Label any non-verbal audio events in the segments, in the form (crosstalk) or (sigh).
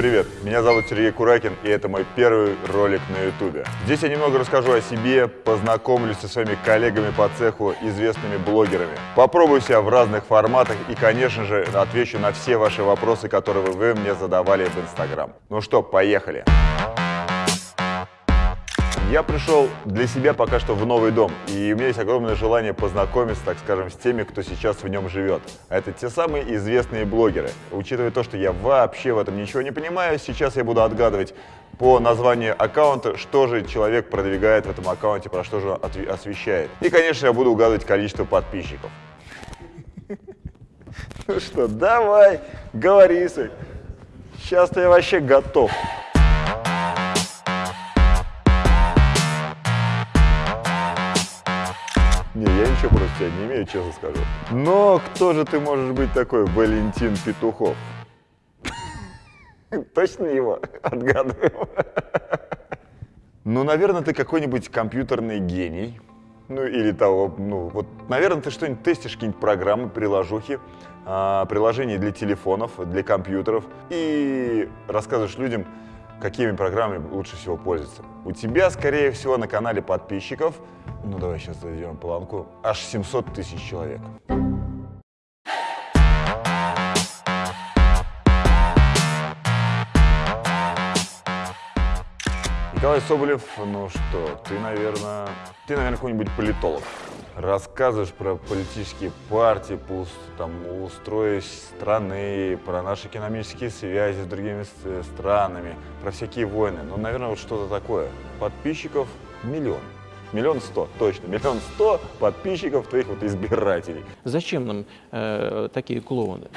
привет! Меня зовут Сергей Куракин, и это мой первый ролик на ютубе. Здесь я немного расскажу о себе, познакомлюсь со своими коллегами по цеху, известными блогерами. Попробую себя в разных форматах и, конечно же, отвечу на все ваши вопросы, которые вы мне задавали в Инстаграм. Ну что, поехали! Я пришел для себя пока что в новый дом, и у меня есть огромное желание познакомиться, так скажем, с теми, кто сейчас в нем живет. А это те самые известные блогеры. Учитывая то, что я вообще в этом ничего не понимаю, сейчас я буду отгадывать по названию аккаунта, что же человек продвигает в этом аккаунте, про что же освещает. И, конечно, я буду угадывать количество подписчиков. Ну что, давай, говори, Сейчас-то я вообще готов. Ничего против тебя не имею, честно скажу. Но кто же ты можешь быть такой, Валентин Петухов? (laughs) Точно его отгадываем? Ну, наверное, ты какой-нибудь компьютерный гений. Ну, или того, ну, вот, наверное, ты что-нибудь тестишь, какие-нибудь программы, приложухи, а, приложения для телефонов, для компьютеров, и рассказываешь людям, какими программами лучше всего пользоваться. У тебя, скорее всего, на канале подписчиков, ну давай сейчас зайдем планку, аж 700 тысяч человек. Николай Соболев, ну что, ты, наверное, ты, наверное, какой-нибудь политолог рассказываешь про политические партии, по там, устрою страны, про наши экономические связи с другими странами, про всякие войны. Ну, наверное, вот что-то такое. Подписчиков миллион. Миллион сто, точно. Миллион сто подписчиков твоих вот избирателей. Зачем нам э, такие клоуны?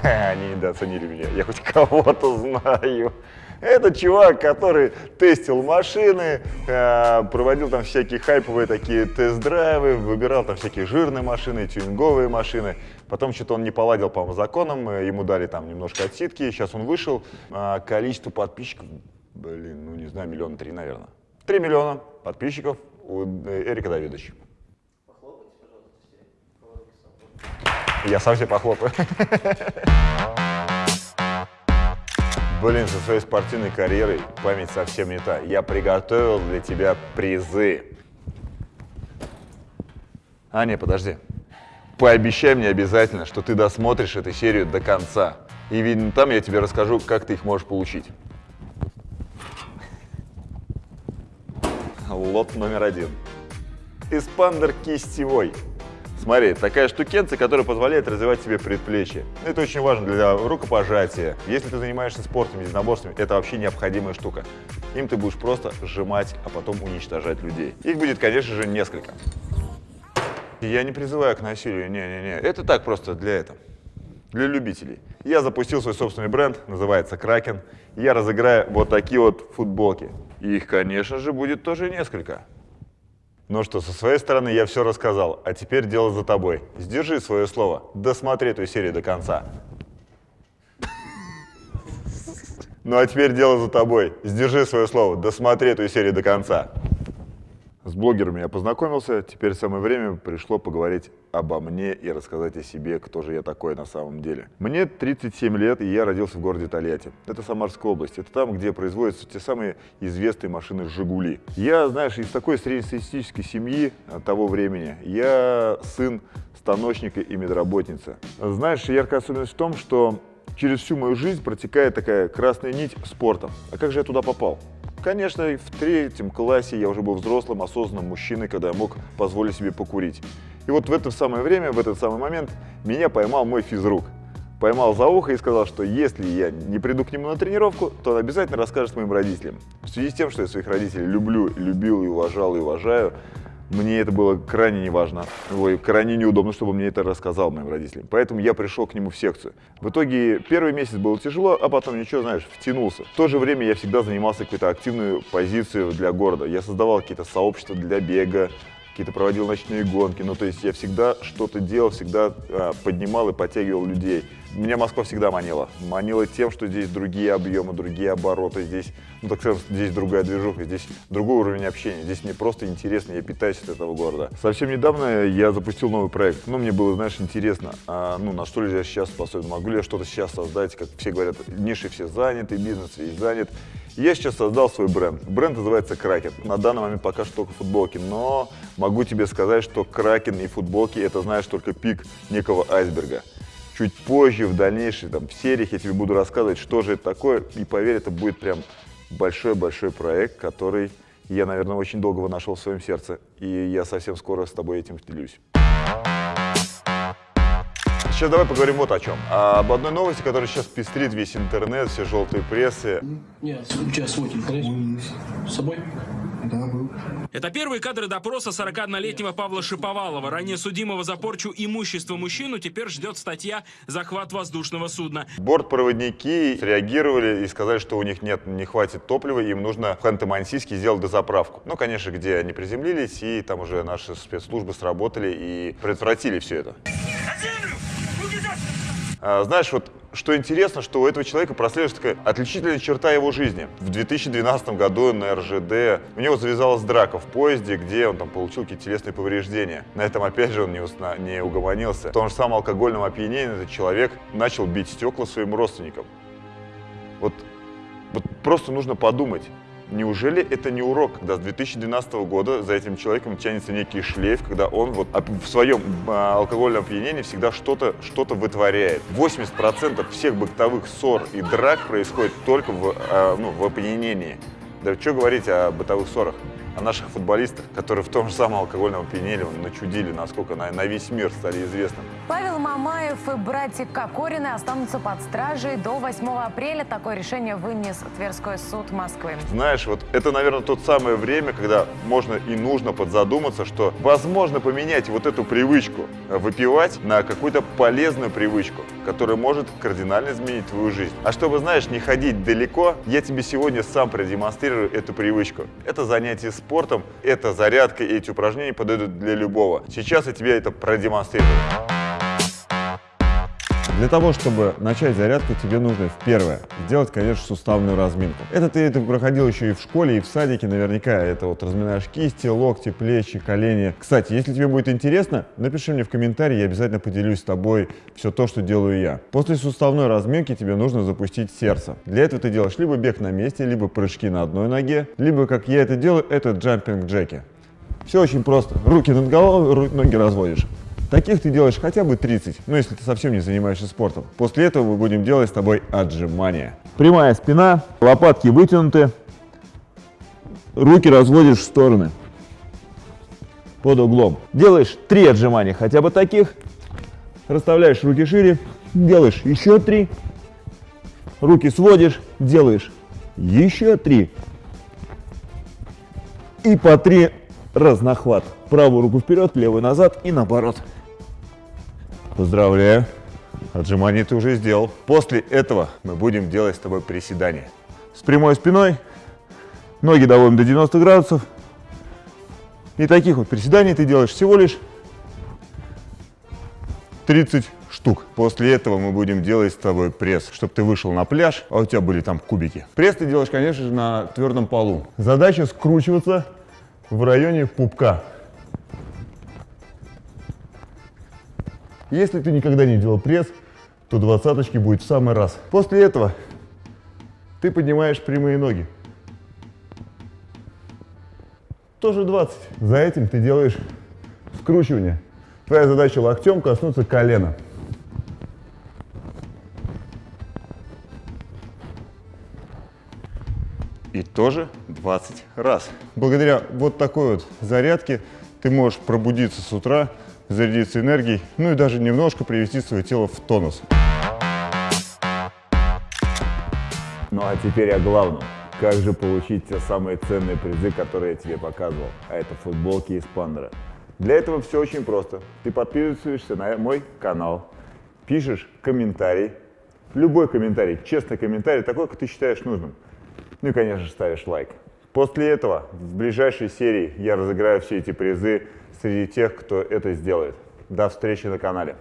(laughs) Они недооценили меня. Я хоть кого-то знаю. Это чувак, который тестил машины, э, проводил там всякие хайповые такие тест-драйвы, выбирал там всякие жирные машины, тюнинговые машины. Потом что-то он не поладил, по-моему, законом, э, ему дали там немножко отсидки. Сейчас он вышел. А количество подписчиков, блин, ну не знаю, миллиона три, наверное. Три миллиона подписчиков у э, Эрика Давидовича. Я сам себе похлопаю. Блин, со своей спортивной карьерой память совсем не та. Я приготовил для тебя призы. А, не, подожди. Пообещай мне обязательно, что ты досмотришь эту серию до конца. И видно там я тебе расскажу, как ты их можешь получить. Лот номер один. Эспандер кистевой. Смотри, такая штукенция, которая позволяет развивать себе предплечье. Это очень важно для рукопожатия. Если ты занимаешься спортом, единоборствами, это вообще необходимая штука. Им ты будешь просто сжимать, а потом уничтожать людей. Их будет, конечно же, несколько. Я не призываю к насилию, не-не-не. Это так просто для этого, для любителей. Я запустил свой собственный бренд, называется Кракен. Я разыграю вот такие вот футболки. Их, конечно же, будет тоже несколько. Ну что, со своей стороны я все рассказал, а теперь дело за тобой. Сдержи свое слово, досмотри эту серию до конца. Ну а теперь дело за тобой. Сдержи свое слово, досмотри эту серию до конца. С блогерами я познакомился, теперь самое время пришло поговорить обо мне и рассказать о себе, кто же я такой на самом деле. Мне 37 лет, и я родился в городе Тольятти. Это Самарская область, это там, где производятся те самые известные машины «Жигули». Я, знаешь, из такой среднестатистической семьи того времени. Я сын станочника и медработницы. Знаешь, яркая особенность в том, что через всю мою жизнь протекает такая красная нить спорта. А как же я туда попал? Конечно, в третьем классе я уже был взрослым, осознанным мужчиной, когда я мог позволить себе покурить. И вот в это самое время, в этот самый момент меня поймал мой физрук. Поймал за ухо и сказал, что если я не приду к нему на тренировку, то он обязательно расскажет моим родителям. В связи с тем, что я своих родителей люблю, любил и уважал и уважаю, мне это было крайне неважно, ой, крайне неудобно, чтобы мне это рассказал моим родителям. Поэтому я пришел к нему в секцию. В итоге первый месяц было тяжело, а потом ничего, знаешь, втянулся. В то же время я всегда занимался какой-то активную позицию для города. Я создавал какие-то сообщества для бега, какие-то проводил ночные гонки. Ну, то есть я всегда что-то делал, всегда а, поднимал и подтягивал людей. Меня Москва всегда манила. Манила тем, что здесь другие объемы, другие обороты, здесь, ну так скажем, здесь другая движуха, здесь другой уровень общения. Здесь мне просто интересно, я питаюсь от этого города. Совсем недавно я запустил новый проект. Ну, мне было, знаешь, интересно, а, ну, на что ли я сейчас способен, могу ли я что-то сейчас создать, как все говорят, ниши все заняты, бизнес весь занят. Я сейчас создал свой бренд. Бренд называется Кракен. На данный момент пока что только футболки, но могу тебе сказать, что Кракен и футболки это, знаешь, только пик некого айсберга чуть позже, в дальнейшей там, в сериях я тебе буду рассказывать, что же это такое. И поверь, это будет прям большой-большой проект, который я, наверное, очень долго нашел в своем сердце. И я совсем скоро с тобой этим делюсь. Сейчас давай поговорим вот о чем. А об одной новости, которая сейчас пестрит весь интернет, все желтые прессы. У тебя свой телефон С собой? Да, был. Это первые кадры допроса 41-летнего Павла Шиповалова. Ранее судимого за порчу имущества мужчину теперь ждет статья «Захват воздушного судна». Бортпроводники реагировали и сказали, что у них нет, не хватит топлива, им нужно в Ханты-Мансийске сделать дозаправку. Ну, конечно, где они приземлились, и там уже наши спецслужбы сработали и предотвратили все это. А, знаешь, вот что интересно, что у этого человека прослеживается такая отличительная черта его жизни. В 2012 году на РЖД у него завязалась драка в поезде, где он там получил какие-то телесные повреждения. На этом, опять же, он не, усна, не угомонился. В том же самом алкогольном опьянении этот человек начал бить стекла своим родственникам. Вот, вот просто нужно подумать, Неужели это не урок, когда с 2012 года за этим человеком тянется некий шлейф, когда он вот в своем а, алкогольном опьянении всегда что-то что, -то, вытворяет. 80% всех бытовых ссор и драк происходит только в, а, ну, в опьянении. Да что говорить о бытовых ссорах? о наших футболистах, которые в том же самом алкогольном опьянении начудили, насколько на, на весь мир стали известны. Павел Мамаев и братья Кокорины останутся под стражей до 8 апреля. Такое решение вынес Тверской суд Москвы. Знаешь, вот это, наверное, тот самое время, когда можно и нужно подзадуматься, что возможно поменять вот эту привычку выпивать на какую-то полезную привычку, которая может кардинально изменить твою жизнь. А чтобы, знаешь, не ходить далеко, я тебе сегодня сам продемонстрирую эту привычку. Это занятие спортом, эта зарядка и эти упражнения подойдут для любого. Сейчас я тебе это продемонстрирую. Для того, чтобы начать зарядку, тебе нужно в первое сделать, конечно, суставную разминку. Это ты это проходил еще и в школе, и в садике наверняка. Это вот разминаешь кисти, локти, плечи, колени. Кстати, если тебе будет интересно, напиши мне в комментарии, я обязательно поделюсь с тобой все то, что делаю я. После суставной разминки тебе нужно запустить сердце. Для этого ты делаешь либо бег на месте, либо прыжки на одной ноге, либо, как я это делаю, это джампинг джеки. Все очень просто. Руки над головой, ноги разводишь. Таких ты делаешь хотя бы 30, ну если ты совсем не занимаешься спортом. После этого мы будем делать с тобой отжимания. Прямая спина, лопатки вытянуты, руки разводишь в стороны под углом. Делаешь 3 отжимания хотя бы таких, расставляешь руки шире, делаешь еще 3, руки сводишь, делаешь еще 3 и по 3 разнохват. Правую руку вперед, левую назад и наоборот. Поздравляю. Отжимание ты уже сделал. После этого мы будем делать с тобой приседания. С прямой спиной, ноги доводим до 90 градусов. И таких вот приседаний ты делаешь всего лишь 30 штук. После этого мы будем делать с тобой пресс, чтобы ты вышел на пляж, а у тебя были там кубики. Пресс ты делаешь, конечно же, на твердом полу. Задача скручиваться в районе пупка. Если ты никогда не делал пресс, то двадцаточки будет в самый раз. После этого ты поднимаешь прямые ноги. Тоже 20. За этим ты делаешь скручивание. Твоя задача локтем коснуться колена. Тоже 20 раз. Благодаря вот такой вот зарядке ты можешь пробудиться с утра зарядиться энергией, ну и даже немножко привести свое тело в тонус. Ну а теперь о главном. Как же получить те самые ценные призы, которые я тебе показывал? А это футболки из Пандера. Для этого все очень просто. Ты подписываешься на мой канал, пишешь комментарий, любой комментарий, честный комментарий, такой, как ты считаешь нужным. Ну и, конечно ставишь лайк. После этого в ближайшей серии я разыграю все эти призы среди тех, кто это сделает. До встречи на канале.